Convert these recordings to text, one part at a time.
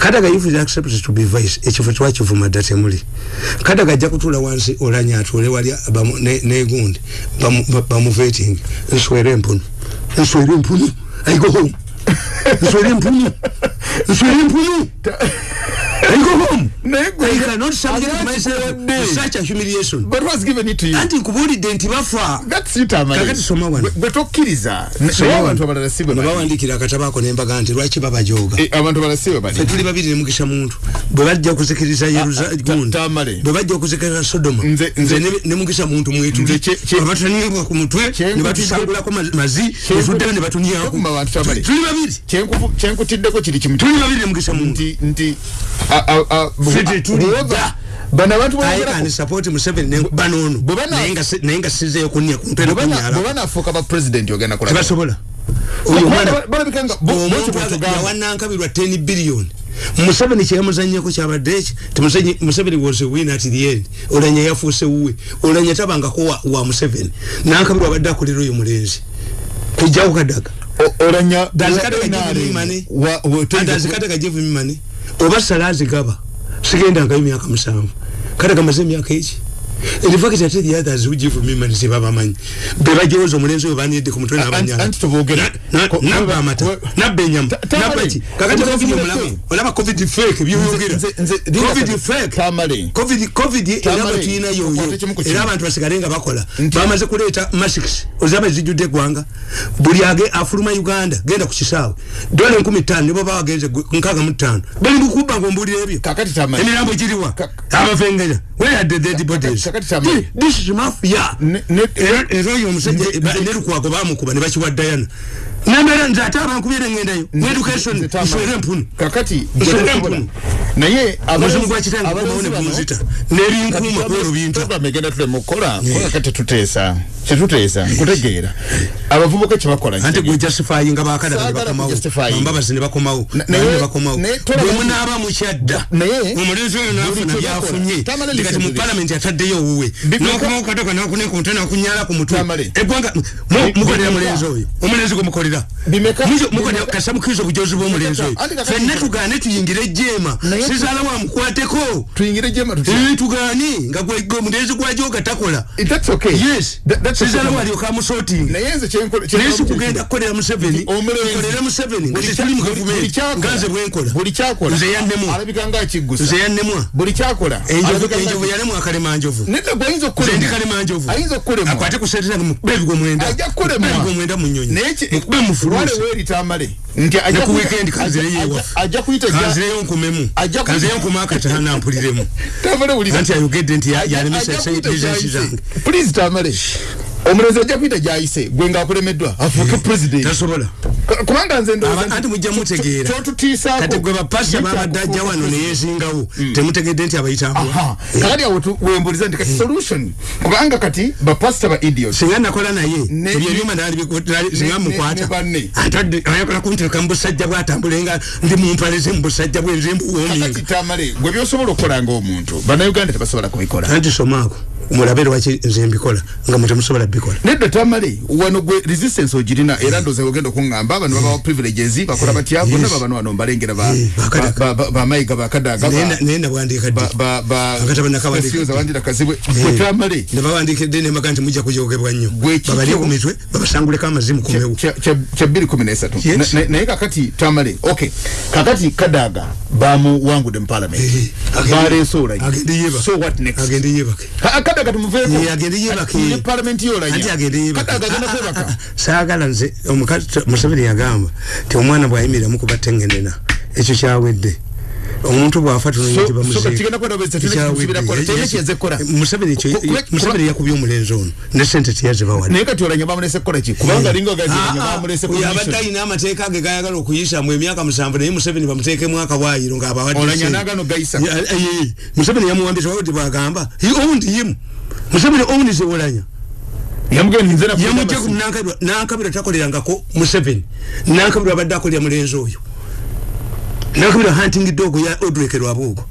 kadaga if is accepted to be vice. Ekifo twakivuma dda temuli. Kadaga ajja kutula wansi olanya atule wali bamu- ne- negundi bamuveting nswere empunu nswere empunu i go home. Nswere empunu nswere empunu anti nkubulidde nti bafa that's it amali Kakati soma wano. bwe tokkiriza ne- Soma naye wano. abantu abalala si bwe ne bali. bawandikira akatabako nembaga nti lwaki babajoga Eh, abantu abalala si bwe bali fe tuli babiri nemukisa muntu bwe bajja okuzikiriza bwe bajja okuzikiriza sodoma Nze- nze nze- ne- nemukisa muntu abatanibwa ku mutwe Kye- ne batusangulako ma- mazi Kye- netuddayo ne batunyako Tekuma bantu Tamale. tuli babiri kyenkutiddeko kiri kimu tuli babiri nemukisa muntu bano abantu I bogerako- can support Museveni ne banono bwe bana- naye nga si- naye nga sizeyo kunya ku mutwe bwe bana- bwe nekunyala banaafuuka ba president ogenda kulaba. Tebasobola. Oyo Kubanga mwana balabika nga bo- bwekyo omuntu yawanankabirwa 10 billion. Museveni kyeyamuzanyeko kyabadde eki Museveni- was a winner at the end. Olanya yafuuse wuwe. Olanya tabangako wa, wa museveni. Nankabirwa abadde akolera oyo mulenzi. Kujjawo kadaga. O- olanya dazikadaga NRM jevimimane wa- wa- tuli- dazikadaga jevimimane oba sala azigaba sigendangayo myaka musanvu kadaga maze emyaka eki In fact, ate the others who give me money sebabamanyi bebajewoza omulenzi oyo banidde ku mutwe Anti- n'abanyala anti tuboogera- Na- ko- nabba amata we- nabba enyama Ta- Tamale, nabba ki kakati covid muleke. omulaba olaba covid fake nze- Linda covid fake. Tamale. covid covid era Tamale, batuyina yoyo okwate kimu ku kimu. era abantu basigale nga bakola. Nti- bamaze kuleeta masks ozaba zijjudde eggwanga buli age afuluma uganda genda ku kisaawe. Dola enkumi ttaano nibo bawagenze nkaaga mu ttaano. Bali mukuba ngaombulira ebyo. Kakati Tamale. emirambo giriwa. Ka- abafengenya where are the dead bodies kakati Tamale. this is mafia Ne- ne- era era oyo omusajja Nze- ba- nze- ne lukwago bamukuba ne bakiwa dayana nembeera nze ate abankubyere ngendayo. Mu education nswere empunu kakati Nswere gwe- empunu. naye omuzimu gwa kitange gumawo ne bunzita nebinkuuma kwero binta. program egenda tulema okukola kubanga kati tuteesa. Kyetuteesa nkutegeera. Abavubuka kyebakola anti gwe justifying nga bakadaga ne Saagala bakomawo. kujustifying. ambabazi ne bakomawo. Na- naye naye- ne bakomawo. bwe bantu- munaaba mukyadda omulenzi oyo nafuna byafunye bakola. Tamale kati listen mu palamenti ataddeyo owuwe nokumawo katoka nakunekunte nakunyala ku mutwe eggwanga mukolera mulenzi oyo. Omulenzi gwe mukolera Bimeka- kasa mukiriza obujozi bw'omulenzi oyo. Fenna tugaane tuyingire Naye- sizaala wamukwateko tuti Eh, nga omulenzi gwajoga takola. Sizaala okay. walyoka amusotinga naye nze kyenkole naye si kugenda kukolera museveni. Nkolera museveni. Nga tetuli mu gavumenti kyakola. nga nze bwenkola Nze yannemwa. enjovu yalemwa akalemanjovu nze ndi kalemanjovu akwate ku sente zange mukube ebigwo mwenda. Ajja kukulemwa Mukube ebigwo mwenda mu nnyonyi naye ki- mukube mu lwale fuluusi weeri tamale. Nti ajja ne ku weekend kanzireyo ajja- ewaffe ajja kuyita ja- kanzireyo nkumemu. Ajja kuyita- kanzireyo nkuma akatana mpuliremu tamale wulira. Anti ayogedde nti ya- yalemesa kuyita bizinesi gyayise. zange. Please tamale omulenzi ajja kuyita gyayise gwe ngaakulemeddwa afuuke president. tasobola. K- kubanga nze ndowooza Aba- nti- anti mujja mutegeera. kyotutiisaako kati gwe bapasita babadde ajja wano neyesingawo temutegedde nti abayitambula? Aha. kakati awo wembuliza nti kati solution? Kubanga kati bapasita ba idiot. Singa nakola naye Ne- ebyo ebyuma singa mukwata. atadde ayakola kuntereka mu busajja bwatambule nga ndi mumpale ze mu busajja bwenze kakati mbuwoominga tamale gwe byosobola okukola ngaomuntu bannayuganda tebasobola kubikola. Anti somaako mulabe lwaki nze mbikola nga mwe temusobola bikola nedda tamale wano gwe resistance ogirina era ndooza ogenda okuŋŋamba bano babawa privileges bakola batya bonna babano wano mbalengera ba- Eh, bakadaga. ba- ba- bamayiga bakadaga Naye na- naye nawandiika ddi? Akatabo nakawandiika. wandira kazibwe gwe tamale nebawandikidde nembaga nti mujja kujogebwa nnyo? Gwe kiki- babalye ku mitwe babasanguleko amazimu kumewo kya- kya kya bbiri kumi nesatu. Yes. Na- na- naye kakati tamale ok. Kakati kadaga bamuwangudde mu parliament. Eh, agende- baleese olanya agende yebake. so what next? Agende yebake Ka- kadaga tumuveeko. Eh, agende yebake. Ne parliament yolanya agenda Ah, ah, ah, saagala nze omukazi museveni yagamba ti omwana bwayimiriramu kuba tengenena ekyo kyawedde. Omuntu bwafa So- so kati kigenda kwenda bwezi, tulina kusubira kukola. Tulina kiyeze kukola. museveni Ku- ku- museveni yakubye omulenzi ono. Ne sente tiyazibawa naye kati olanya bamulese kukola ki? Kubanga linga ogaziranya bamulese oyo abadde commission. alina amateeka ge gayagala okuyisamu emyaka musanvu naye museveni bamuteekemu gayisa Ya- eh, eh, museveni yamuwambisa wati bwagamba he owned him. Museveni owns olanya yamugenda nze nakulinda yamujja basi. ku nankabirwa nankabirwa takolerangako museveni. Nankabirwa abadde akolera mulenzi oyo. Nankabirwa hunting dog ya takolera nankabirwa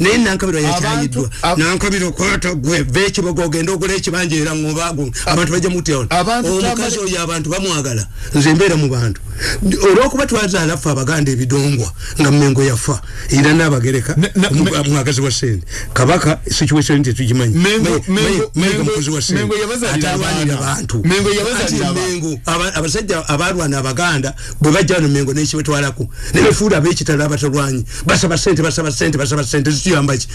Naye- nankabirwa yakyayiddwa nankabirwa okwata gwe vekibogo ogenda ogula ekibanja era ngobago abantu bajja mutya ono Abantu omukazi oyo abantu bamwagala. Nze mbeera mu bantu. Olwokuba twazaala ffe abaganda ebidongwa nga mmengo yafa era n'abagereka mwagazi wa sente kabaka situation tetugimanyi mukozi wa sente Mengo yabazaalira ate alwanira abaana. bantu Mengo abasajja abalwana abaganda bwe bajja wano mengo nekibetwalako nebefuula abekitalo abatalwanyi basaba sente basaba sente basaba sente zituyambaki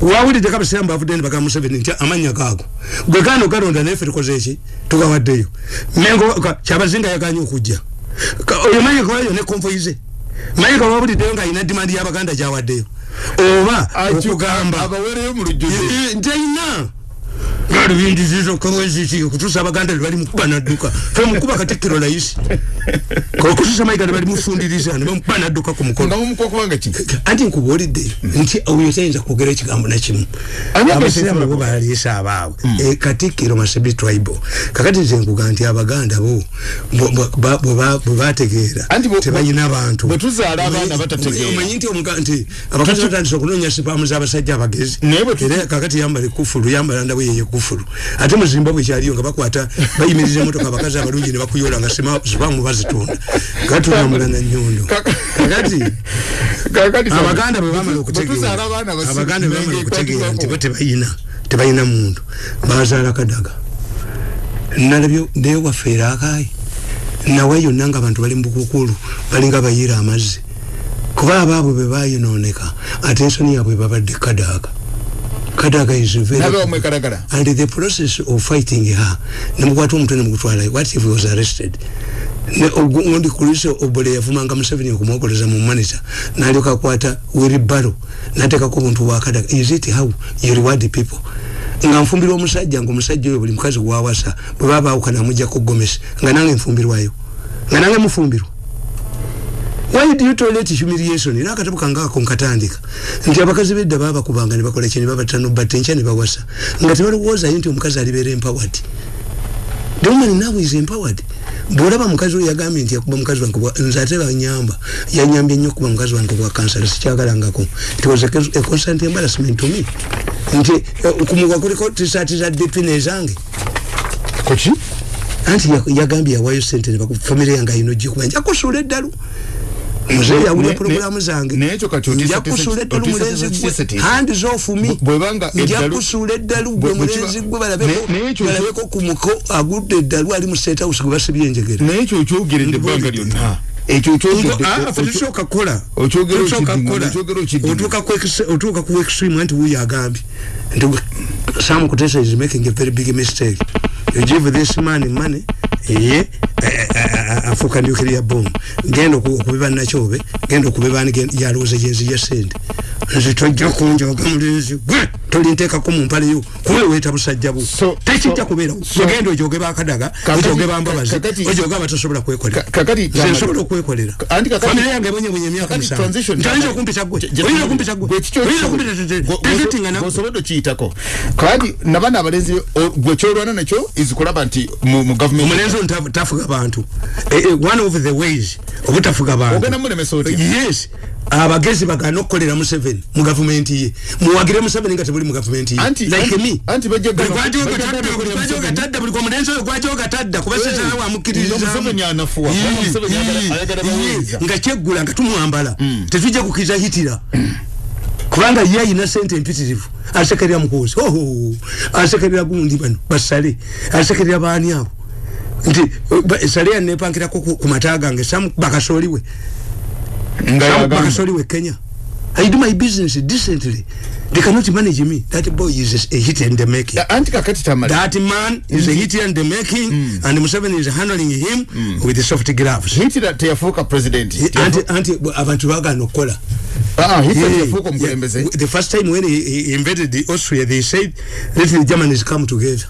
wawulidde kabasiramu bavudde ne bagamba museveni nti amanya gaago gwe gaano galonda naye ffe tukoze eki tugawaddeyo mengo kyabazinga yaganye okujja. Oyo mayika wayo ne konvoyize mayika wawuliddeyo ng'alina dimandi y'abaganda gyawaddeyo. Oba okugamba abawereyo mu lujjuze ntaina galubindizizo kaweziki okutuusa abaganda tebali mukuba nadduka fe mukuba katikkiro layisi okutuusa mayiga tebali mufundiriza ne bamukuba nadduka ku mukono. Nga mumukuba kubanga ki? Anti nkubuulidde nti oyo tayinza kwogera ekigambo nakimu Ani abasiraamu agasiraamu bo baliisa abaabwe E, katikkiro masebi tribe kakati nze nkuga nti abaganda bo bo- bo- ba- bwe ba- bwe bategeera Anti bo- tebalina bantu. bwe tuzaala abaana Omanyi- batategeera. omanyi nti omuga- nti abakazi batandise okunoonya sipaamu z'abasajja abagezi. Naye bwe tu- era kakati yambala ekufulu yambala ndabo yeye ekufulu ate mu zimbabwe kyaliyo nga bakwata bayimiriza emotoka abakazi abalungi ne bakuyola nga sima- sipaamu bazitunda. Gatulambula na nyondo Kaka- kakati abaganda bwe bamala bwe tuzaala abaana okutegeera nti bo tebayina tebayina muntu. Bazaala kadaga. Nalabyo naye wafeera akaayi. Nawe yonna nga abantu bali mu bukukulu balinga bayiira amazzi. Kuba abaabwe bwe bayinooneka ate ensoni yaabwe babadde kadaga kadaga is very and the process of fighting her nemukwata omutwe nemugutwala what if he was arrested? Ne ogundi kulise obole yavumanga museveni okumwogoleza mu manager nalyoka akwata wiribaro natekako obuntu bwakadaga is it how you reward people? Nga nfumbirwa omusajja nga omusajja oyo buli mukazi gwawasa bwe baba bawukana amujjako gomesi nga nange nfumbirwayo. Nga nange mufumbirwa why do you tolerate humiliation? Era akatabo kange ako nkatandika. Nti abakazi bedda babakubanga ne bakola kini babatano batte enkya ne bawasa. Nga tebalowoozayo nti omukazi alibeera empowered. The woman now is empowered. Bwolaba mukazi oyo yagambye nti yakuba mukazi wange nze ate banyamba yanyambye nnyo okuba mukazi wange bwa kansala sikyagalangako. It was a, a constant embarrassment to me. Nti eh, kumuwa kuliko tisaati za dp nezange kuki anti ya- yagambye yawayo sente famire yange ayina ojikuba njakusula eddalu muzeeyi yawulira ne- programu zange. njakusula eddalu mulenzi otiisa- gwe. otiisa- hands off me Bwe- bwebanga eddalu- njakusula eddalu gwe bwe- bwe kiba- mulenzi gwe balabeko Ne- naye ekyo- balabeko ku muko agudde eddalu ali mu state house gwe basibye enjegere naye ekyo okyogeredde ebbanga lyonna. Ekyo tusooka kukola. Okyogera Tusooka okiddingana, kukola. okyogera okiddingana. otuuka ku ex- otuuka ku extreme anti wuyo agambye. Nti sam kutesa is making a very big mistake. You give this man money ye afuuka nuclear bomb. Genda oku- okubiba nakyobe genda okubiba ni gen- yalowooza gyenzi ya sente nze tojja kunjoga mulenzi gwe tolinteekako mu mpaleyo kuwe weeta busajja bu. So- tekijja so- kubeera so- ogenda ojoge bakadaga ojoge bambabazi ojoge abatasobola kwekolera. Nze nsobola okwekolera. Famire yange ebonyebonye emyaka musanvu. kyama- okumpisa gwe? Oyinza okumpisa gwe? Oyinza gweosobodde okiyitako. Kandi nabaana abalenzi gwe kyolwana nakyo is kulaba nti mu gavumenti tafu- tafuga bantu. Eh, eh, one of the ways obutafuga bantu. Ogenda mulemesa otya yes. Abagezi bagana okukolera museveni mu gavumenti ye. Muwagire museveni nga tebuli mu gavumenti ye. Anti- like anti- me. anti bajja Buli omulenzi oyo gwajja ogatadda kuba Eh, sesana nga wamukkiririzaamu Museveni anafuwa, kubanga Museveni ayagala- ayagala baweereza. nga kyeggula nga tumwambala tetujja kukiriza hitira kubanga ye ayina sente empitirivu. Asekerera mukozi. Oho asekerera gundi bano basale. Asekerera baani abo nti ba- sale yanepankirako ku ku mata gange samu bakasoliwe bakasoliwe kenya. I do my business decently. They cannot manage me. That boy is a hit and the making tamale. That man is a hit and the making and Museveni is handling him with the soft gloves. Hitira teyafuuka president. Anti anti abantu bagana okukola hitira Yeah, teyafuuka yeah. omukulembeze the first time when he, he invaded the austria they said let the germans come together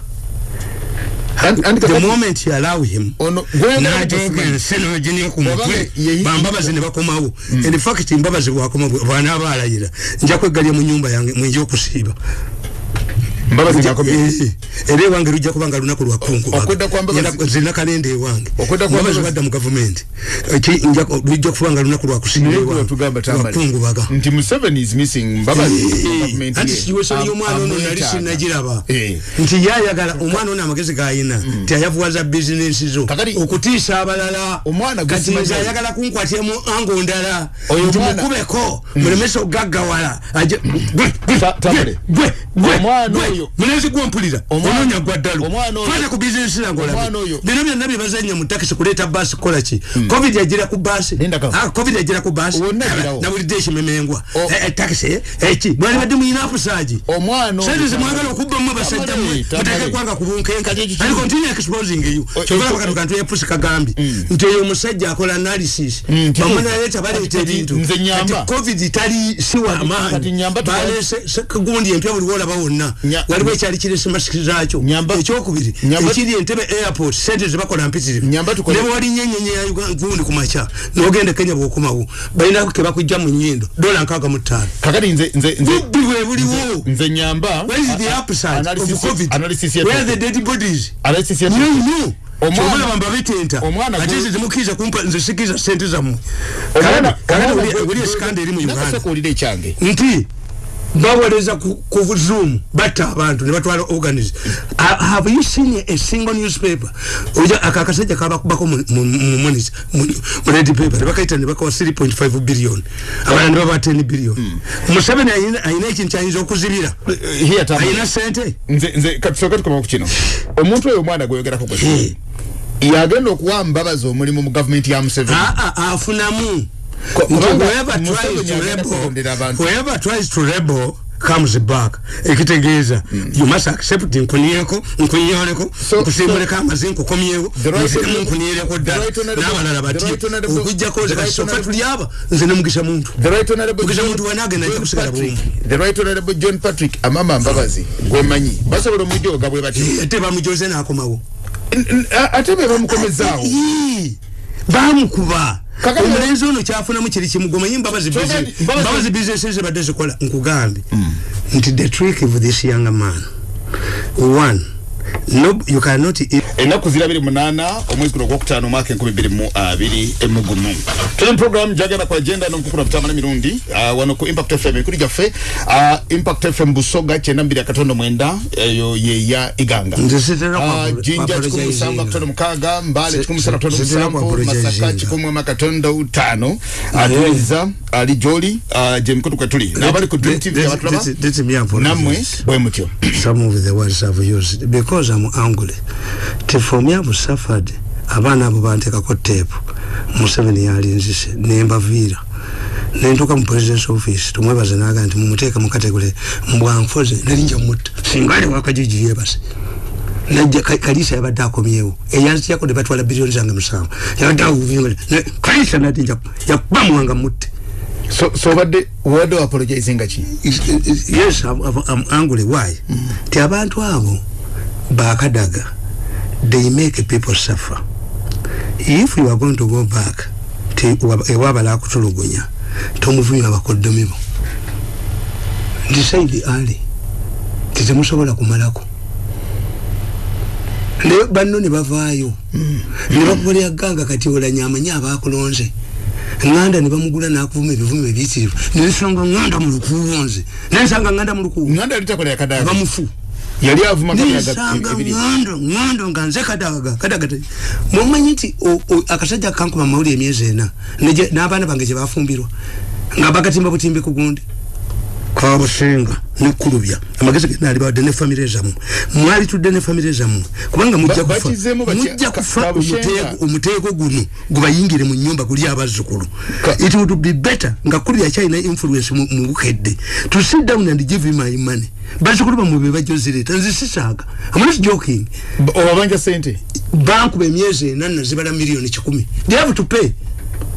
the moment you allow him kusimanyi. ensi noginia ku mutwe bambabazi ne bakomawo. In fact mbabazi bwakomawo bwanaaba alayira nja kwegalya mu nyumba yange mwinja okusiiba era ewange lujja kuba nga lunaku lwakungu Okwedda kwa Mbabazi- zina kalenda ewange Okwedda kwa mbabazi Mbabazi- badda mu gavumenti Eki- nja ku- lujja kuba nga lunaku lwakusinga Naye ewange. tugamba tambale. lwakungubaga nti museveni is missing mbabazi government anti ye. sikiweso Am- lyomwana ono nali amwetaaga. sinagiraba Eh. nti yayagala omwana ono amagezi gayina ti ayavuwaza bizinensi zo okutiisa abalala Omwana gwe kati simanyi. nze ayagala kunkwatyamu ango ndala Oyo nti omwana- mukubeko mulemesa ogaggawala Aje- gwe, gwe, gwe, gwe, Munezi gwompulira Omwana- ononya gwa ddalo omwana oyo- kwata ku bizinensi yange Omwana olabe oyo- bino byonna byebazanya mu takisi kuleeta baasi kukola ki? Covid yagira ku baasi Linda kamu. Ah, covid yagira ku baasi Wonna agirawo. nawulidde ekimemengwa O- Eh, eh, takisi eh, eki mwali badde muyina apusaagi omwana oyo- sente zemwagala okubbamu abasajja Tamale, mmwe tamale. muteke kwanga ku bunkenke. Kati ekyo ali kimu. continue exposing you O- kyovala ekyo- bakano kantu yepusi kagambye nti oyo omusajja akola analysis. Mm, kituufu. bamwe naleeta baleeta Kati- ebintu. covid tali si wa kati nyamba maanyi. tuba- baleese gundi empya buli wolaba wonna. Nya- waliwo ekyali kirese masiki zaakyo Nyamba- ekyokubiri Nyamba- ekiri entebe airport sente zebakola mpitirivu Nyamba tukole- ne bwewali nyenyenye ya gundi ku makya nogenda kenya bwokomawo balina kebakujja mu nyindo dola nkaaga mu ttaano kakati nze nze nze bubbi bwe buliwo nze nyamba Where is the upside of analysis- COVID? analysis Where are the dead bodies? analysis ya No, no. Omwana- Kyobulaba mbabetenta. omwana Ate nze temukkiriza kumpa nze sikiriza sente zammwe. Kakati- omwana buli- gwe- buli gwe- esikanda eri mu Uganda. Nti bawoleza ku, zoom batta abantu ne batwala organs. Uh, have you seen a single newspaper? Oja akakasajja kabakubako mu mu- mu monitor mu mu red paper ne bakaita ne bakawa 3.5 billion. Abana ne baba 10 billion. Museveni ayina ekintu kyayinza okuzibira. Tambale. ayina sente nze nze katusoke tukoma ku kino. Omuntu oyo omwana gweyogerako gwe Eh. yagenda okuwa mbabazi omulimu mu gavumenti ya museveni. Afunamu whoever tries to rebel- kulondera abantu. whoever tries to rebel comes back. Ekitegeeza you must accept nkuniyeko nkunyoleko So- nkusimbuleko amazi nkukomyewo The right nziremu the ddala n'abalala honorable- okujjako nze honorable- tuli aba nze ne mugisha muntu. John- muntu wanagenda ajja kusigala Patrick- bulungi. the right honorable john patrick amama mbabazi gwemanyi. Basobola omujooga bwe batyo ate bamujoze n'akomawo. Ate be bamukomezaawo bamukuba omulenzi ono kyafunamu kiri kimu gomanyi mbabazi Kyokka- business- Mbabazi- mbabazi bizinesi zibadde zikola nkugambye nti the trick of this young man one no, you cannot eat. Ennaku zirabiri munana omwezi guno ogwokutaano omwaka enkumi bbiri mu abiri emugumu tuli mu program jagenda ku agenda nomukukula butamana mirundi uh, wano ku impact fm ekuli gyaffe uh, impact fm busoga kyenda mbiri akatondo mwenda eyo yeya iganga. Ah, jinja kikumi apologizinga. akatondo mukaaga mbale kikumi sitera kwa musanvu masaka kikumi mu akatondo utaano. Atuliza ali gyoli gye mikutu kwe tuli. N'abali ku dream tv abatulaba nammwe bwe mutyo. Some of the words I've used. Because I'm angry. Te for me I've suffered. Abaana abo bantekako tape. Museveni yalinzise nembaviira. nentuuka mu presidence office tumwebaze naga nti mumuteeke mukategole mbwanfoze nali nja mutta singa ali wakajiji yebase najja Ka- kalisa yabadde akomyewo eyanzijako ne batwala biliyoni zange musanvu yabadde awuvinga kalisa nati nja yakuba muwanga mutte so so obadde obadde waapologizinga ki yes I'm, I'm, angry why ti abantu abo bakadaga they make people suffer. If you are going to go back ewabala akutulugunya tomuvunywa abakoddomi bo decide early titemusobola kumalako. Naye banno ne bavaayo. Ne bakukolera ganga kati olanyi amanyi abakulonze ŋŋanda ne bamugula n'akuvuma ebivumo ebiyitirivu. Nensanga ŋŋanda mu lukuwonze nensanga ŋŋanda mu lukuwu nganda yali takola yakadaga. Bamufu yali avuma nensanga ŋŋando ŋŋando nga nze kadaga kadaga. Te mumanyi nti akasajja kankuba mawuli emyezi ena n'abaana bange gye bafumbirwa nga bagatimba butimbi ku gundi kabusinga nekulubya amagezi genaali bawadde ne famire zammwe mwali tudde ne famire zammwe kubanga mujja kufa mujja kufa omuteeko- guno gubayingire mu nyumba guli abazzukulu. It would be better nga kulubya kyalina influence mu bukedde. To sit down and give him my money. Bazzukulu bamwe be bajozireta nze sisaaga. Not joking. Obabanja sente bankuba emyezi ena nazibala miliyoni kikumi. They have to pay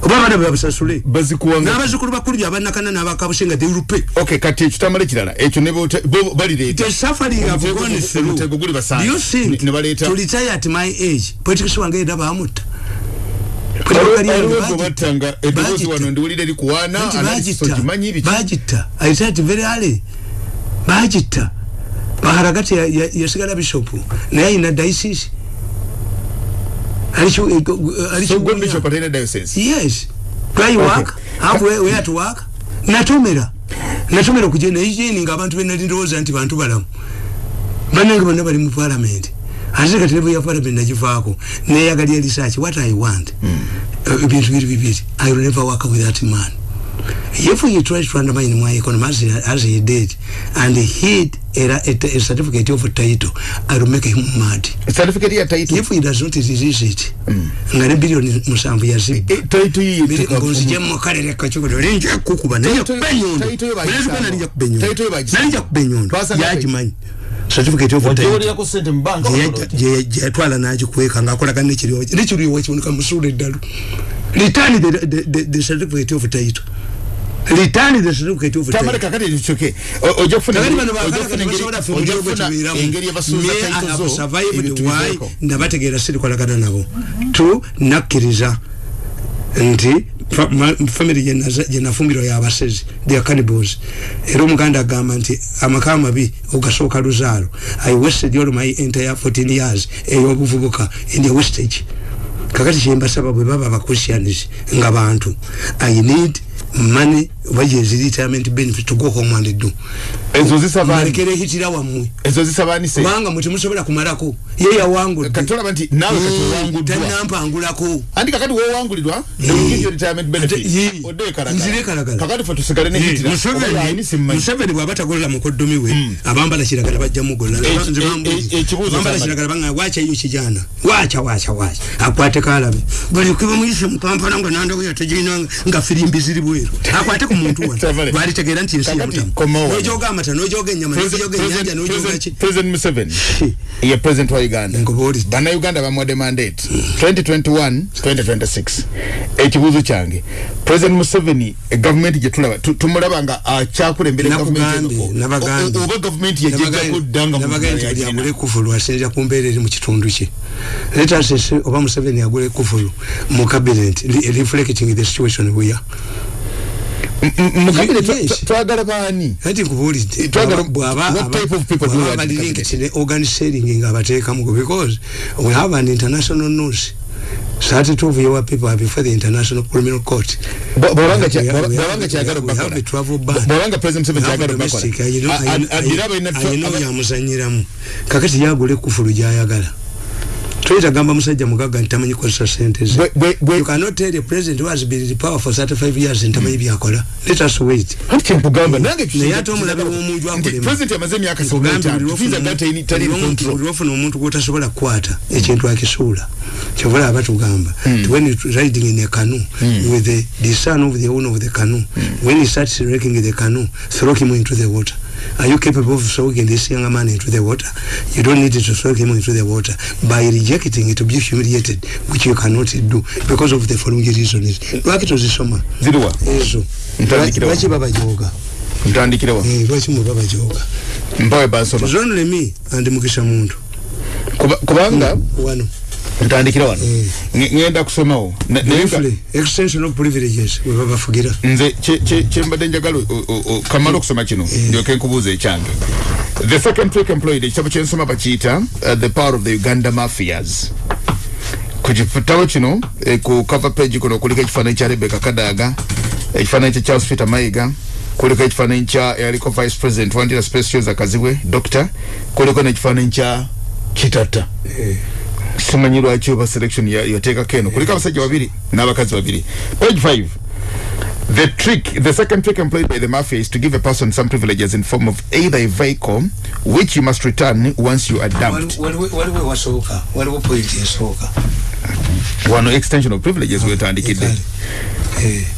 oba abaana bebabasasule bazikuwanga n'abazzukulu bakulubya abanakana n'abakabusenga they will pay okay kati ekitambala ekirala ekyo ne bote- bo balireeta. The suffering I've Omutego gone gu- through. Do you think Ne- ne to retire at my age politics wange era bamutta aliwo gwe battanga eddoboozi wano ndiwulira erikuwaana Nti analysis bagitta ogimanyi biki? Bagitta i said very early. Bagitta baharagati ya- ya- yasigala bishopu. Naye ayina diocese yes. Try work? Have where, where to work? Natomera natomera kugenda igeni nga abantu benali ndowooza nti bantu balamu. Banange bonna bali mu parliament. Ate kati level ya parliament nagivaako neyagalya research what i want? Eh, ebintu biri bibiri. I will never work with that man if he tries to undermine my economy as he, as he did and hid a, a, a certificate of title i will make him mad. Certificate ya title? If he does not release it nga ne bilioni musanvu yazibba Eh, title yi ngonzije mukalere kachukudo linja kukuba nalinja Title- kuba enyondo title yo bagisanga. Mulezi kuba nalinja kuba enyondo Title yo bagisanga. nalinja kuba enyondo Twasanga yagimanyi certificate of title. wajolera ku sente mu banka gyeyatwala nagikweka ngakolagana nekiriwo nekiriwo kiboneka musula eddalu return the, the, the, the certificate of title return the certificate of tamale title kakati tuchoke ojja kufuna baagala kufuna ojja mu gihugu kufuna tubeeramu. engeri yabasuuza Me, I title have zo survived ebintu why biveeko. nabategeera sirikolagana nabo tu nakkiriza nti fa- ma- family gye naza- gye nafumbirwa yabasezi thea cannibals era omuganda agamba nti amaka amabi ogasooka luzaalo i wasted all my entire 14 years. Ey'obuvubuka in the wastage. Kakati kyembasaba bwe baba abachristians nga bantu. I need money oba gyezi retirement benefit to go home and do ezo zisaba malekera ehitira wammwe? Ezo zisabanise kubanga mwe temusobola kumalako ye yawangudde. Kati olaba nti naawe kati owanguddwa tanampangulako anti kakati wowangulirwa Eh. retirement benefit? Ye. odde Nzire kalagala. kakati fe tusigale nehitira museveni bwaba tagolela mukoddomi we abambala kiragala bajja mugola Eh, eh, eh, ekibuuzo abambala kyambala. kiragala banga wacha iyo kijana wacha wacha wacha akwate kalabe. Bali kuba muyise mukampala nga nanda we yategina nga firimbi ziri bweru. Akwate muntu tegera nti ensi Kakati, yamutamu komawo wano. nojoga amata nojoga enyama nojoga enyanja nojoga ki? president museveni. Ye president wa uganda. Bannayuganda bamuwadde mandate. 2021 2026 ekibuuzo kyange president museveni gavumenti gyetulaba tu- tumulaba nga nakugambye nabagambye oba gavumenti yejejjako ddanga nabagambye nti yagula ekufulu asinzira ku mbeera eri mu kitundu kye. Letasese oba museveni yagula ekufulu mu cabinet reflecting the situation we are mukabire Yes. twagala baani ati nkubuulidde Twagala- bwaba what type of people do we want in cabinet? ne organizing nga abateekamugo because we have an international news. 32 of your people are before the international criminal court. Bwa- bwabanga kyagala bwabanga president have kyagala bakola adira I know balina yamuzanyiramu kakati yagula ekufulu gyayagala toyita gamba musajja mugagga nti tamanyi kozesa sente ze. Bwe- bwe- bwe- you cannot tell a president who has been in power for 35 years nti tamanyi byakola. Let us wait. Anti kyempugamba nange naye ate omulabe w'omunju nti akulema. president yamaze emyaka tufiza lwofuna data omuntu- buli lw'omuntu- control. buli lwofuna omuntu gwotasobola kukwata ekintu akisuula. Kyova laba batugamba nti when you riding in a canoe with the, the son of the owner of the canoe when he starts wrecking the canoe throw him into the water are you capable of throwing this young man into the water? You don't need to throw him into the water. By rejecting it to be humiliated which you cannot do because of the following reasons. Lwaki tozisoma? Ziriwa ezo. Ntandikira wa. lwaki babajoga ntandikirewa Eh, lwaki mwe babajoga mpawe bansoma. It's only me and mukisha muntu. Kuba- kubanga wano ntandikira wano. Nge- ngenda kusomawo. Extension of privileges we babafugira nze kye- kye- kyembadde njagala kamala okusoma kino ndyoke nkubuuza ekyange. The second trick employed ekitabo kyensoma bakiyita uh, the power of the uganda mafias. Ku kitabo kino eh, ku cover page kuno kuliko ekifaananyi kya rebeka kadaga ekifaananyi kya charles peter mayiga kuliko ekifaananyi kya eyaliko vice president wandira specials akazibwe doctor kuliko n'ekifaananyi kya kitata simanyi lwaki oba selection ya- yateekako eno kuliko abasajja babiri n'abakazi babiri. Page 5 The trick, the second trick employed by the mafia is to give a person some privileges in form of either a vehicle, which you must return once you are dumped. waliwo wasooka waliwo point esooka One extension of privileges we tandikidde.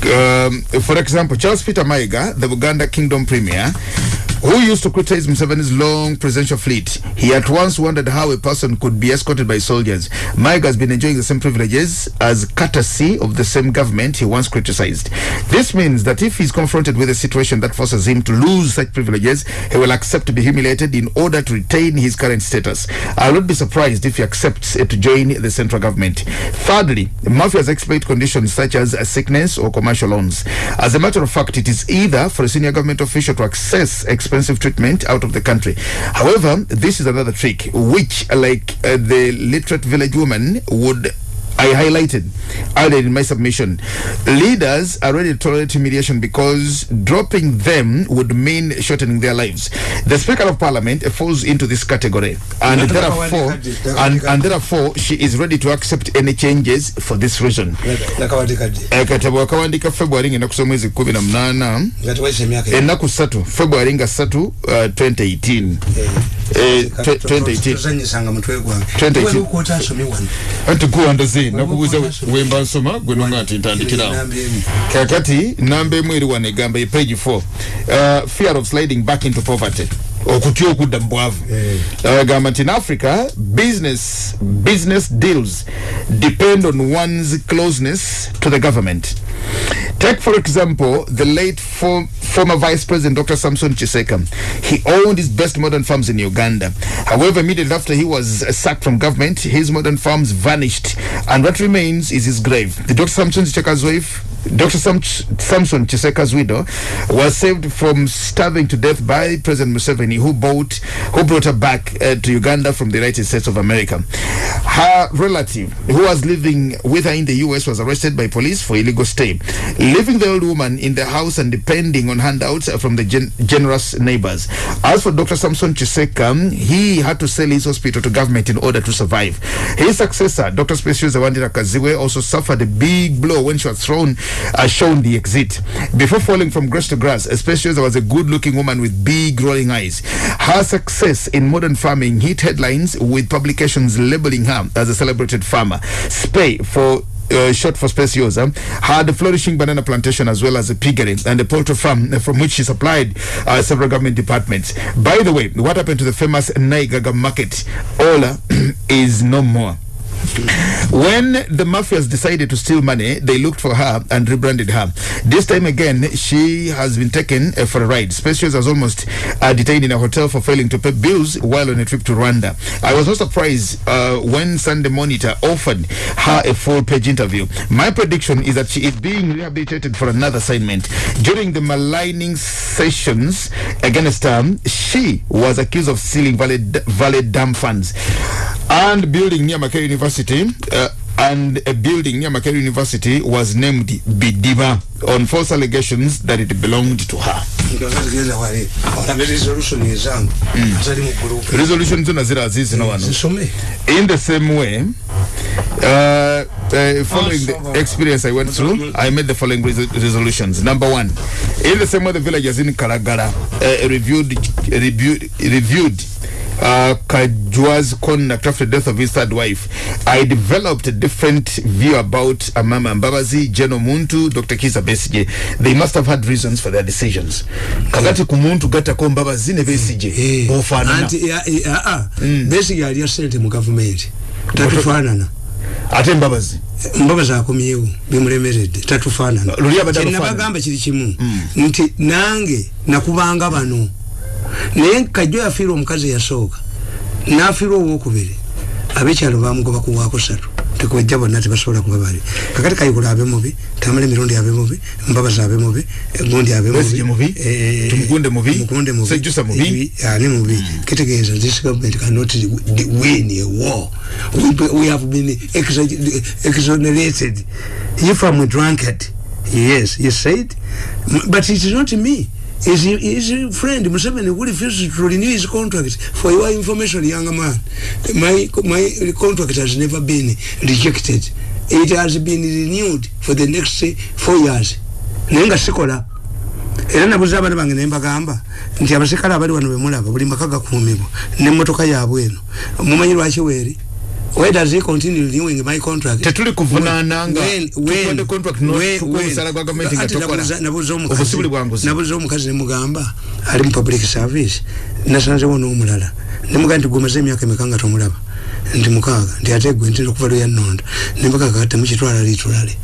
Um, for example, Charles Peter Maiga, the Uganda Kingdom Premier, who used to criticize Museveni's long presidential fleet, he at once wondered how a person could be escorted by soldiers. Maiga has been enjoying the same privileges as courtesy of the same government he once criticized. This means that if he's confronted with a situation that forces him to lose such privileges, he will accept to be humiliated in order to retain his current status. I not be surprised if he accepts to join the central government. Thirdly, mafias exploit conditions such as sickness or commercial loans. As a matter of fact, it is either for a senior government official to access exploit expensive treatment out of the country. However, this is another trick, which, like uh, the literate village woman, would I highlighted earlier in my submission. Leaders are ready to tolerate humiliation because dropping them would mean shortening their lives. The Speaker of Parliament falls into this category, and therefore, and, and therefore, she is ready to accept any changes for this reason. katabo akawandika february ngenda kusoma mwezi kumi na munana nga tewaisa emyaka ennaku ssatu february nga ssatu uh, 2018 Twe- 2018 tuzanyisanga mutwe gwange 2018. waliukoota asomye wano anti kuwandaze nakubuuza Waliwo kwa- wemba nsoma gwe nonga nti ntandikirawo kakati namba emu eri wano egamba page 4 uh, fear of sliding back into poverty. Okutya okudda mu bwavu agamba nti in africa business business deals depend on one's closeness to the government Take, for example, the late for, former Vice President Dr. Samson Chiseka. He owned his best modern farms in Uganda. However, immediately after he was sacked from government, his modern farms vanished, and what remains is his grave. The Dr. Samson Chiseka's wife, Dr. Sam- Samson Chiseka's widow, was saved from starving to death by President Museveni, who bought, who brought her back uh, to Uganda from the United States of America. Her relative, who was living with her in the U.S., was arrested by police for illegal stay, leaving the old woman in the house and depending on handouts from the gen- generous neighbors. As for Dr. Samson Chiseka, he had to sell his hospital to government in order to survive. His successor, Dr. Speciosa Wandira Kaziwe, also suffered a big blow when she was thrown, uh, shown the exit. Before falling from grass to grass, Speciosa was a good-looking woman with big rolling eyes. Her success in modern farming hit headlines with publications labeling her as a celebrated farmer. Spay for uh, short for Speciosa, had a flourishing banana plantation as well as a piggery and a poultry farm from which she supplied uh, several government departments. By the way, what happened to the famous Naigaga market? Ola is no more. When the mafias decided to steal money, they looked for her and rebranded her. This time again, she has been taken uh, for a ride. Specials was almost uh, detained in a hotel for failing to pay bills while on a trip to Rwanda. I was not surprised uh, when Sunday Monitor offered her a full page interview. My prediction is that she is being rehabilitated for another assignment. During the maligning sessions against her, she was accused of stealing valid, valid dam funds and building near Makerere University. Uh, and a building near Makerere University was named Bidiba on false allegations that it belonged to her. olabe resolution ezangu azali mu group Resolution zona zira azizi na wano. zisome In the same way, uh, uh, following the experience I went through, I made the following res- resolutions. Number one, in the same way the villagers in Kalagala uh, reviewed reviewed reviewed uh, Kajwa's conduct after the death of his third wife, I developed a different view about Amama Mbabazi, Jeno Muntu, Dr. Kisa Besige. They must have had reasons for their decisions. Kakati kumuntu gata ko Mbabazi ne Besige. Bofanana. anti ya- ya- ah, basically alya sente mu gavumenti tatufaanana Ate Mbabazi. mbabazi akomyewo bimulemeredde. Tatufaanana Luli abadde kyenabagamba kiri kimu. Nti nange nakubanga bano naye kajjo yafiirwa omukazi eyasooka nafiirwa owokubiri abekyalo bamugoba kuwaako satu tekubajja bonna tebasobola kuba bali. Kakati kayikula abe mubi tamala emirundi abe mubi mbabazi abe mubi gundi abe Besigye mubi, eh, Tumukunde mubi, Sejjusa mubi. Ibi- ani mubi. Kitegeeza this government cannot win a war. We, we have been exonerated. If I'm drunkard yes he said but it is not me is his friend? Museveni who refuses to renew his contract for your information young man? My my contract has never been rejected. It has been renewed for the next four years. Naye nga sikola. Era nabuza abaana bange nembagamba nti abasikale abali wano bemulaba buli maka gakuumibwa nemmotoka yaabwe eno. Mumanyi lwaki weeri why does he continue renewing my contract. Tetuli kuvunaana nga when- contract no- omusaala gwa gavumenti nga tokola. nabuuza omukazi- Obusubuli bwa nguzi. nabuuza omukazi nemugamba ali mu public service. Nasanzewo n'omulala nemugamba nti gwemaze emyaka emeka nga tomulaba nti mukaaga nti ate gwe ntera okuva lweyannonda nembagaaga temukitwala litulale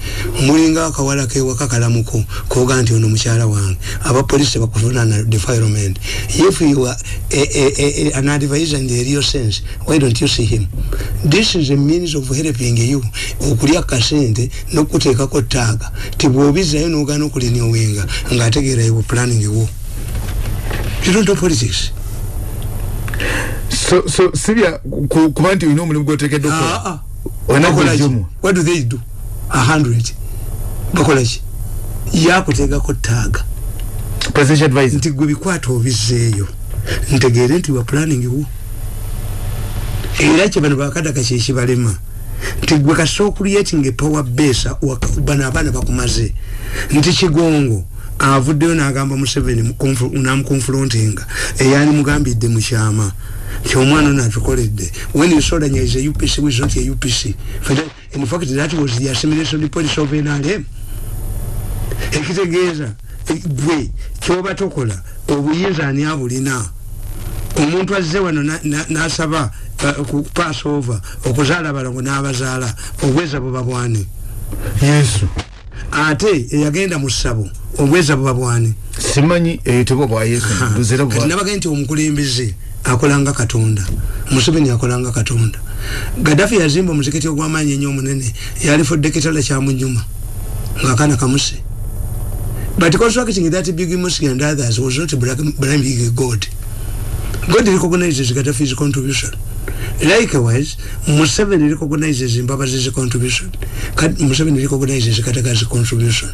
mulinga akawala kewaka kalamuko koga nti ono mukyala wange. Abapolisi bakuvunana defilement. If you are a, a, a, an advisor in the real sense why don't you see him? This is a means of helping you okulya kasente nokuteekako taaga tibwobizayo nogana okulinyowenga ngaategeera ewo planning wo you don't know politics so so sibya ku- kuba nti olina omulimu gwotekedde Ah, okukola ah. Ki? gwejomu. what do they do? A hundred. Bakolaki yakuteekako taaga presidential advisor. Nti gwe bikwata obizeeyo ntegeere nti wa planning wo. Era kye bano bakadaka kyekibalema nti gwe kasita okuliating epower base waka- bano abaana bakumaze. Nti kigongo avuddeyo n'agamba museveni namukonfrontinga eyali mugambidde mu kyama. Nti omwana ono atukoledde. When you is a upc was not a upc in fact that was the assimilation policy of nrm ekitegeeza gwe kyoba tokola obuyinza ani abulina? Omuntu azze wano na- na- nasaba uh, ku pass over okuzaala balango n'abazaala obweza buba bwani yesu. Ate eyagenda mu ssabo obweza buba bwani. Simanyi eyitibwa bwa yesu kati nabagee nti omukulembeze akolanga katonda. Museveni akolanga katonda. Gadafi yazimba omuzikiti ogwamaanyi ennyo omunene yalifudde kitala kyamunyuma ngaakaana kamuse. But constructing that big mosque and others was not blaming god. God recognizes gadafi's contribution. Likewise museveni recognizes mbabazi's contribution. Museveni recognizes kataga's contribution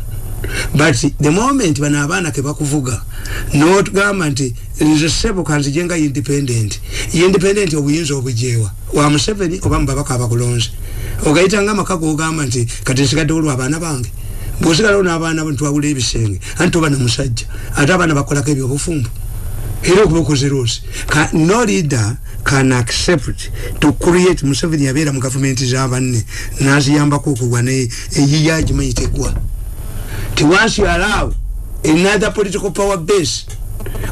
but the moment bano abaana kebakuvuga nogamba nti nze sebo kanzije nga independent. Independent obuyinza obujewa wa museveni oba mubabaka abakulonze? Ogayitanga amaka gogamba nti kati nsigadde olwo abaana bange. Bwosigalawo n'abaana ntwawula ebisenge anti oba namusajja ate abaana bakolako ebyobufumbo. Era okuba okozerosi no leader can accept to create museveni yabeera mu gavumenti zabanne naziyambako okugwa eyiya gimanyi tegwa ti once you allow another political power base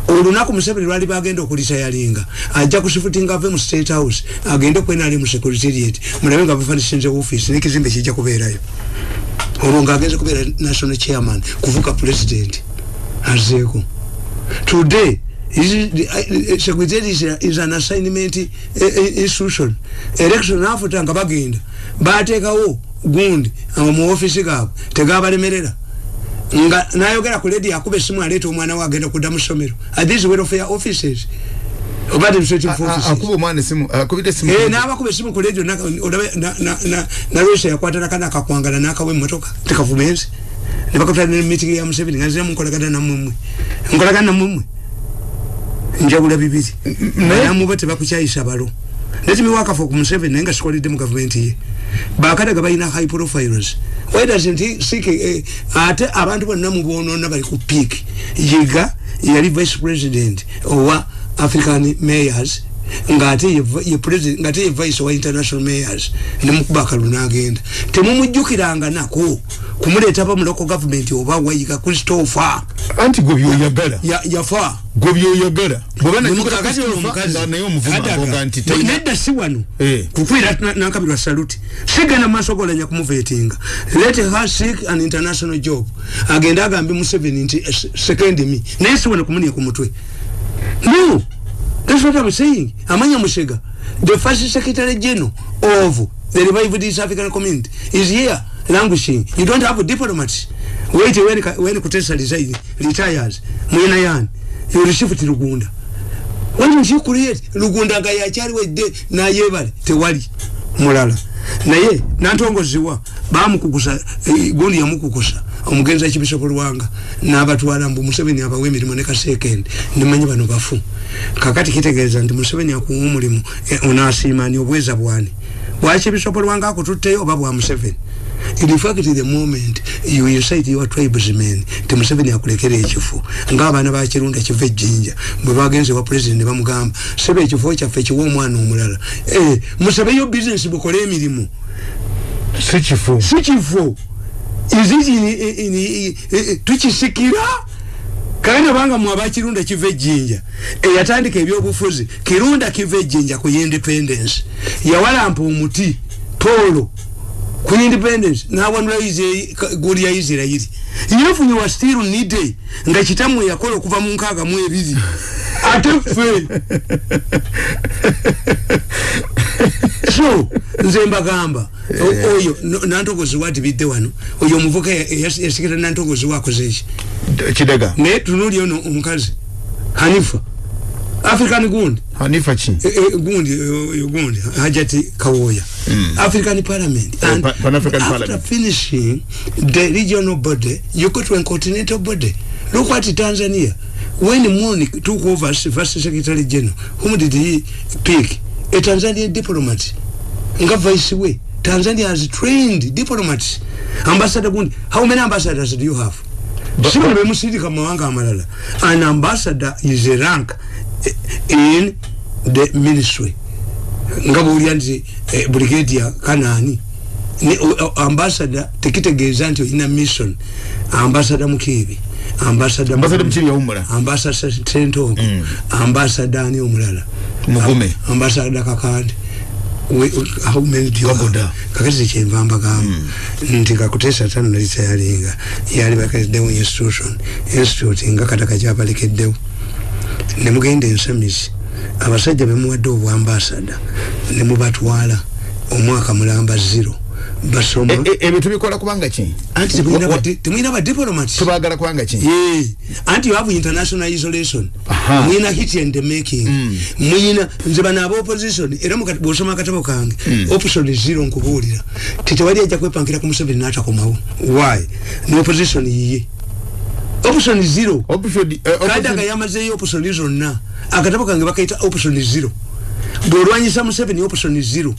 olunaku museveni lwali bagenda okulisayalinga ajja kusifutinga ave mu state house agende okwenali mu secretariat. Mulabe nga bafanishinze office nekizimbe kijja kubeerayo. Olwo ngaagenze kubeera national chairman kuvuga president azeeko today uh, secretary is, is an assignment uh, uh, institution. Election afuta nga bagenda. Bateekawo gundi mu office gaabwe tegabalemerera nga nayogera ku ledi akuba esimu aleeta omwana we agenda kudda mu ssomero are these welfare offices oba administrative offices akuba omwana esimu akubidde esimu Eh, n'abakuba esimu ku ledio nalwesa yakwata nakana akakwangala nakawa emotoka tekavumenzi nebakatula ne meeting ya museveni nga nziramu nkolagana namwemwe nkolagana namwemwe njawula bibiri. Namuba tebakukyayisa balo nekimiwakafa ku museveni naye nga sikolidde mu gavumenti ye bakadaga balina high profiles why doesn't he seek ate abantu bonna mubonona bali ku peak yiga yali vice president owa african mayors ngate ye, ye president ngate ye vice wa international mayors nemukuba akalu nagenda temumujjukiranga nako kumuleeta ba mu local government oba wayiga christopher. Anti gwe byoyagala. Ya, yafa. Gwe byoyagala. Bweba Kakati omukazi. naye omuvuma Kadaga. agoga nti Ne- talina nedda si wano. Eh. kukwira na- nankabirwa saluti. Sigenda maaso golanya kumuvetinga let her seek an international job. Agenda agambe museveni nti se- second me. Naye si wano kumunia ku mutwe. No that's what i'm saying. Amanya musega the first secretary general of the revived east african community is here languishing. You don't have diplomats. Wait when, when kutesa resign retires mwena yani you receive ti lugunda. Don't you create lugunda nga yakyali wedde nayebale? Tewali mulala naye nantongoziwa bamukukusa eh, gundi yamukukusa. Omugenzi ekibisopo lwanga nabatwala mbu museveni abawa emirimu ne kasekend nimanyi bano bafu. Kakati kitegeeza nti museveni akuwa omulimu eh, onasiimani obweza bwani. Bwakibisopo lwanga akututteyo oba bwa museveni in fact the moment you incite your tribesmen ti museveni akulekera ekifo ngaabaana bakirunda kiva ejjinja bwe bagenze wa president bamugamba sebe ekifo kyaffe kiwa omwana omulala. Eh, musabeyo bizinesi bukole emirimu. Si kifu. Si kifo iziki tukisikira? Kale banga mwe abakirunda kiva ejjinja eyatandika ebyobufuzi. Kirunda kiva ejjinja ku independence. Yawalampa omuti polo ku independence nawanula goli ya isirairi yefunye wa still nide nga kitammwe yakola okuva mu nkaaga mu ebiri. Ate ffe. So nze mbagamba oyo no- nantogozi watibidde wano oyo omuvuka ya- ya- yasikira nantogozi wakoze eki kidaga naye tunuli ono omukazi hanifa. African gundi hanifa eh, gundi eh, eh, gundi hajati kawoya african parliament. Eh, and Pa- Pan-African after Parliament. finishing the regional body you go to a continental body. Look at tanzania when muni took over as first secretary general whom did he pick? A tanzanian diplomat. Nga vice way. Tanzania has trained diplomats. Ambassador gundi how many ambassadors do you have? Sibuli bemusindika mawanga amalala. An ambassador is a rank in the ministry nga bwolya nti eh, o- o- ambassador tekitegeeza nti olina mission ambassador mukiibi ambasada sentongo ambassador ani omulala you have? Kabuda. kakati kyenva mbagamba nti kakutesa tano nali tayalinga yali balekeddewo institution institute nga kataka kyabalekeddewo nemugenda ensamizi abasajja bemuwadde obwambasada nemubatwala omwaka mulamba zero. Basoma. E- e- ebyo tubikola kubanga ki? Anti badi- temulina badiplomats tubagala kubanga ki? Anti you have international isolation. Mwina hit and the making mwina nze bano aba opposition era bwosoma akatabo kange option zero nkubuulira. Tetewali ajja kwepankira ku museveni n'atakomawo why? Ne opposition yiye option zero. Eh, kadaga yamazeeyo option zonna akatabo kange bakaita option zero. Bwolwanyisa museveni option zero.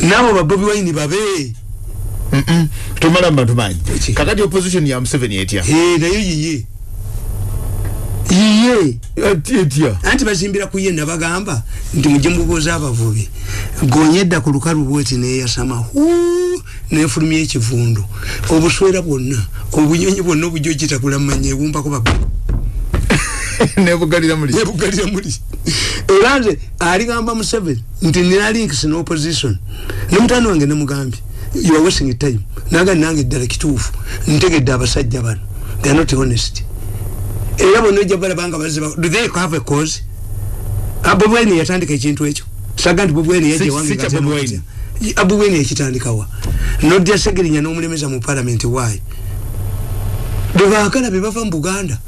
Naabo babobi waini babe. Mba tumanyi Eki. kakati opposition ya museveni etya Eh, nayo yiye. Yiye. Anti bazimbira ku ye nabagamba nti mujje mubuuza abavubi gonya edda ku lukalu bweti neyasama huu nefulumya ekivundu obuswera bwonna obunyonyi bwonna obujojitagula mumanya ebumbako babu nebugalira muli nebugalira muli era nze aligamba museveni nti nina links ne opposition ne mutani wange nemugambye you are wasting time. Naga nange eddala kituufu ntegedde abasajja bano. They are not honest. Era bonna ojja balabanga baziba do they have a cause? Bobi wine yatandika ekintu ekyo? Saga nti bobi wine Wine yakitandikawa nodya segerinya n'omulemeza mu parliament wayi bebaagala bebava mu buganda.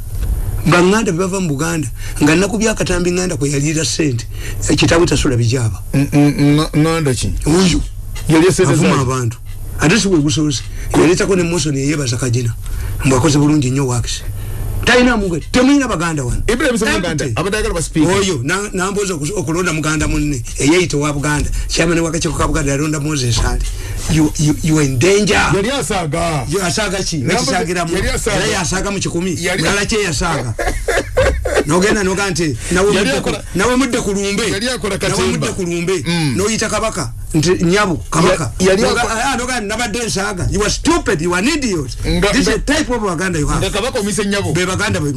Baŋŋanda bebava mu buganda nga nnaku byakatambi ŋŋanda kwe yaliira sente ekitabo tasula bijaba ŋanda ki? Oyo esente avuma abantu. Ate si bwegusoose yaleetako ne mosoni eyebaza kagina mbwakoze bulungi nnyo wakisi talina muge temulina baganda wano. Ibrahim semuganda Empty. abadde ayagala basipiika oyo na- nambuuza okus- okulonda muganda munne. Eyeyita owa buganda. Kyamani wakakiiko ka buganda yalonda moses ali You- you- you in danger. Yali asaaga. Yo, asaaga ki? Nambuuza- nakisagiramu yali era yasaaga mu kikumi. Yali- mulala yasaaga nogenda noga nti nawe mudde ku- akola- nawe mudde ku lumbe. Mm. noyita kabaka nti nyabu kabaka. Noga- ah, noga nabadde nsaaga. You are stupid you are an idiot. This is a type of baganda you have. nyabo be baganda bwe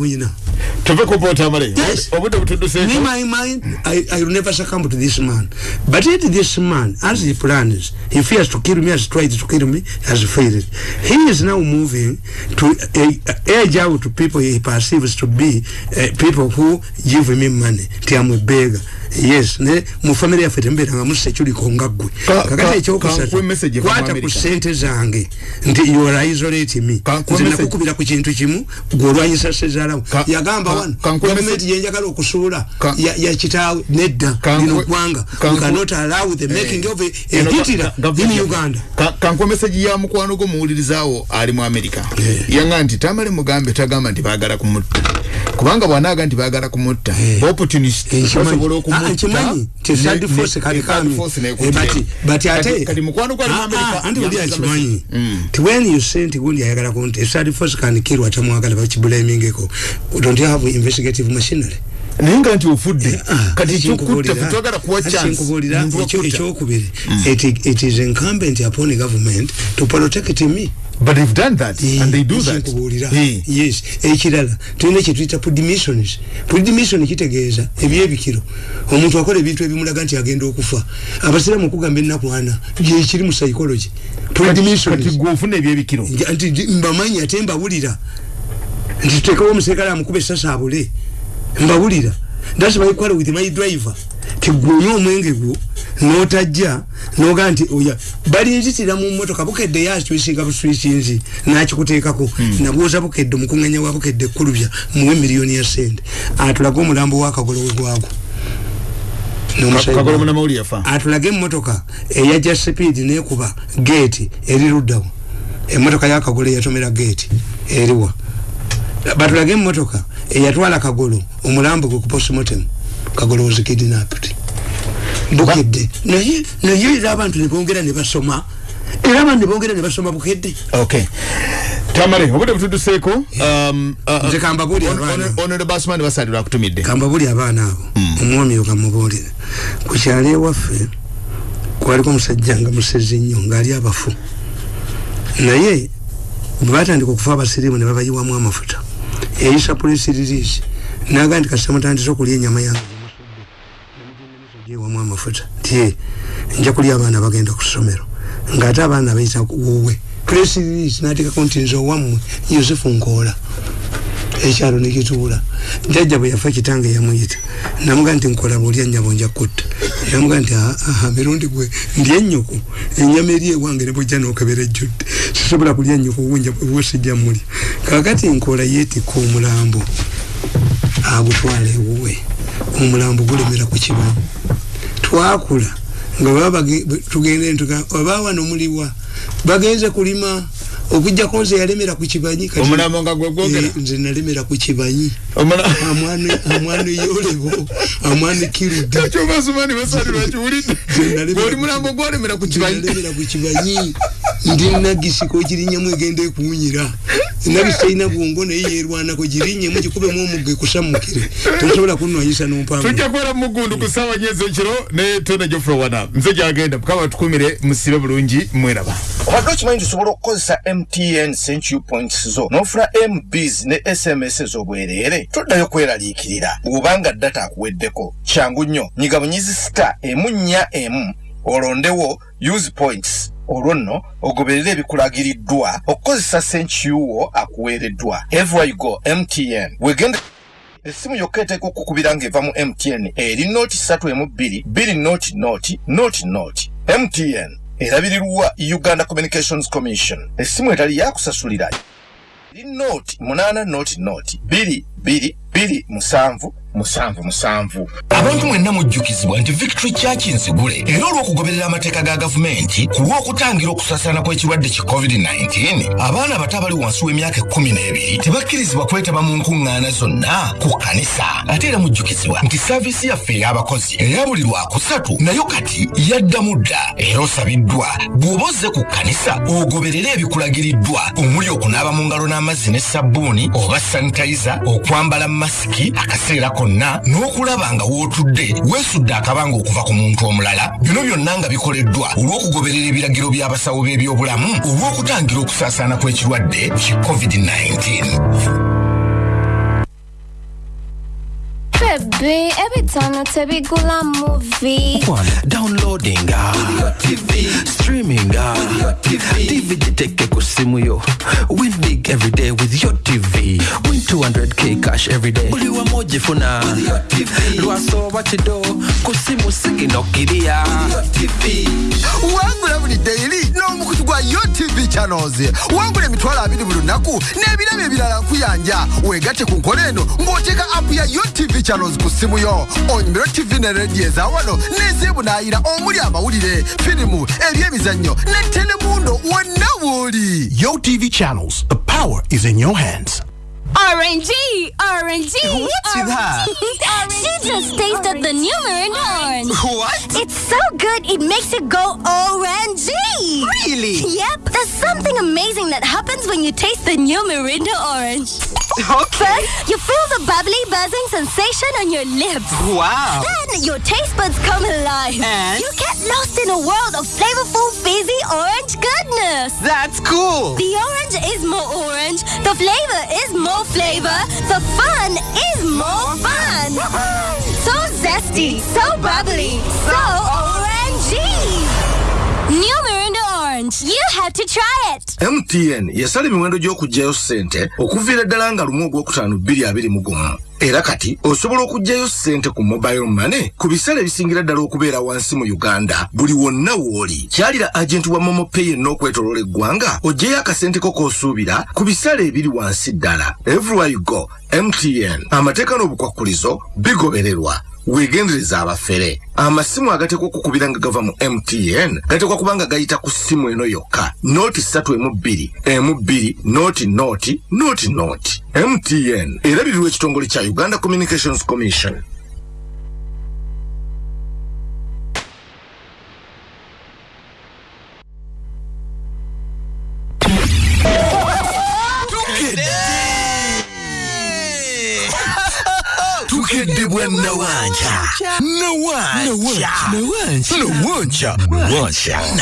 tuve ku poota amale Yes. obudde In butudduseeko my mind, I, I will never succumb to this man. But yet this man, as he plans, he fears to kill me, has tried to kill me, has failed. He is now moving to uh, edge out to people he perceives to be uh, people who give him money. Ti I'm a beggar. Yes, ne mu family yaffe tembeeranga mu seculiko nga ggwe Ka- kakati ka- ekyokusatu kwata ku sente zange nti you are isolate me nze nakukubira ku kintu kimu gweolwanyisa sezaalawo Ka- yagamba wano gavumenti yenjagala okusuula ya, kitaawe nedda lino ggwanga. Cannot allow the making of a, a Eno hitler ga- gavumenti in uganda. Ka- kankuwa meseji ya mukwano gwo muwulirizaawo ali mu amerika yanga nti tamale mugambe tagamba nti baagala kumutta. Kubanga bwanaaga nti baagala kumutta opportunist basobola Ah, Eh, but ate mukwano mu Ah, ah, Mm. when you say nti gundi ayagala kunti third force can kill atamwagala bakibulamingeko don't you have investigative machinery. Naye nga nti ofudde Ah, kati ekinkubuulira- kyokutta twagala kuwa ati chance. kinkubuulira Muntu ekyo- wakutta. ekyokubiri. It, it is incumbent upon government to protect me. But they've done that and they do that. Nkubuulira. Eh. yes. Ekirala tulina kyetuyita pudmissions pudmission kitegeeza ebyebikiro. Omuntu akola ebintu ebimulaga nti agenda okufa. Abasiramu okugamba ennaku ana gyekiri mu psychology. Kati pudmissions gwe ofuna ebyebikiro. Nti mbamanyi ate mbawulira nti tutekewo omuserikale amukuba essasa abule. Mbawulira thats my quarrel with my driver. Tigwonya omwenge gwo notajja noga nti oya. Balinzitira mu motoka bukedde yakwisinga buswikinzi nakikuteekako. Hmm. nabuuza bukedde omukuŋanya wa bukedde ekkulubya muwe miliyoni ya sente atulage omulambo wakagolo wegwago atulage emotoka eyaja sipiidi nekuba geeti eri luddawo emotoka yakagolo eyatomera geeti eriwa batulage emotoka eyatwala kagolo omulambo gwe ku postmortem kagolo was kidnapped. Bukedde. Naye naye era abantu nebongera nebasoma era abantu nebongera nebasoma bukedde. Okay tamale obudde butuduseeko um, uh, uh, nze kambabuli onore basmani basalirwa akutumidde. Kambabuli abaana abo. Hmm. omwomi okamubuulire ku kyalo ewaffe kwaliko omusajja nga musezi nnyo ngaali abafu. Naye bwe batandika okufa abasirimu ne babayiwamu amafuta eyisa polisi ririisi naga nti kasita mutandisa okulya enyama yange. Wamu amafuta. Ti nja kulya abaana bagenda ku ssomero. Ngaate abaana bayita wowe polisi ririisi nateekako nti nze owammwe yosefu nkoola ekyalo nekituula jajja bwe yafa kitange yamuyita. Namuga nti nkola bwolya nyabo nja kutta. Namuga nti mirundi gwe ndi enyuku enyama eri ewange nebwejja nokebera ejjudde. Sisobola kulya nyuku wesijja mulya kakati nkola yeetikka omulambo. Agutwala ewuwe omulambo gulemera ku kibanyi twakula nga baba tugende oba wano muliwa. Bagenze kulima okujjako nze yalemera ku kibanyi omulambo nga gwegwogera eh, nze nalemera ku kibanyi. Amwana yolebo amwana kiruddeoli mulambo gwolemera ku kibanyi. ndi nagisiko kirinyamu egenda ekuwunyira. Nabisi talina bwongo naye yerwanako girinyemu gikubemu omugga ekusamukire tosobola kunwanyisa nompango tujja kubeera mugundu ku ssaawa nyezi ekiro ne tona jofre wana nze gyagenda mukama tukumire musibe bulungi mweraba obadde okimanyi tusobola okukozesa mtn century points zo n'ofuna mbs ne sms ez'obwereere toddayo kweraliikirira. Bw'obanga data akuweddeko. Kyangu nnyo nyiga bunyizi sita emu nnya emu olondewo use points. Olwo nno ogoberera ebikulagiriddwa okukozesa senkyuwo akuweereddwa. Every go mtn wegenda essimu yokka eteeka okukubira ng'eva mu mtn eri nooti satu emu bbiri bbiri nooti nooti nooti nooti. Mtn erabirirwa uganda communications commission. Essimu etali yakusasulira nooti munaana nooti nooti bbiri bbiri bbiri musanvu musanvu musanvu. Abantu mwenna mujjukizibwa nti victory church nzigule era olw'okugoberera amateeka ga gavumenti ku lw'okutangira okusaasaana kw'ekirwadde ki covid-19 abaana abato abali wansi w'emyaka ekkumi n'ebiri tebakkirizibwa kwetaba mu nkuŋŋaana zonna ku kkanisa. Ate era mujjukizibwa nti saaviisi yaffe ey'abakozi eya buli lwakusatu nayo kati yaddamu dda era osabiddwa. Bw'oba ozze ku kkanisa ogoberere ebikulagiriddwa omuli okunaaba mu ngalo n'amazzi ne sabbuuni oba sanitayiza okwambala masiki akaseerako konna n'okulaba nga wootudde weesudde akabanga okuva ku muntu omulala bino byonna nga bikoleddwa olw'okugoberera ebiragiro by'abasawo b'ebyobulamu olw'okutangira okusaasaana kw'ekirwadde ki covid-19 Baby, every time I tell you go a movie. One, downloading uh, TV, streaming uh, TV. DVD take kusimu yo. Win big every day with your TV. Win 200k cash every day. Uli wa moji funa with your TV. Lwaso wachido kusimu sigi no. With your TV. Wangula buli daily no mukutu gwa your TV channels. Wangula emitwalo abiri buli lunaku n'ebirabo ebirala nkuyanja. Wegate ku nkola eno ng'oteeka app ya your TV channels channels simu yo. N'ezeebunaayira omuli amawulire firimu ebyemizannyo ne telemundo wonna yo tv channels the power is in your hands RNG, RNG. What's with her? she just tasted the new Mirinda orange. What? It's so good, it makes it go ORNG. Really? Yep. There's something amazing that happens when you taste the new Mirinda orange. Okay. First, you feel the bubbly, buzzing sensation on your lips. Wow. Then your taste buds come alive. And? You get lost in a world of flavorful, fizzy orange goodness. That's cool. The orange is more orange. The flavor is more flavor. The fun is more fun. so zesty, so bubbly, so orangey. New Mirinda Orange. You have to try it. mtn yasala emiwendo gy'okugyayo ssente okuviira ddala nga lumu ogwokutaano bbiri abiri mu gumu era kati osobola okuggyayo ssente ku mobile money ku biseera ebisingira ddala okubeera wansi mu uganda. Buli wonna w'oli. Kyalira agenti wa momopay yenna okwetoloola eggwanga oggyeyo akasente ko k'osuubira ku biseera ebiri wansi ddala. Everywhere you go mtn amateeka n'obukwakkulizo bigobererwa. Weegendereza abafere. Amasimu agatekwa okukubira nga gava mu mtn gatekwa kuba nga gayita ku ssimu eno yokka. Nooti ssatu emu bbiri emu bbiri nooti nooti nooti nooti. Mtn erabirirwa ekitongole kya uganda communications commission. Bwa nawanja nawanja nawanja nawanja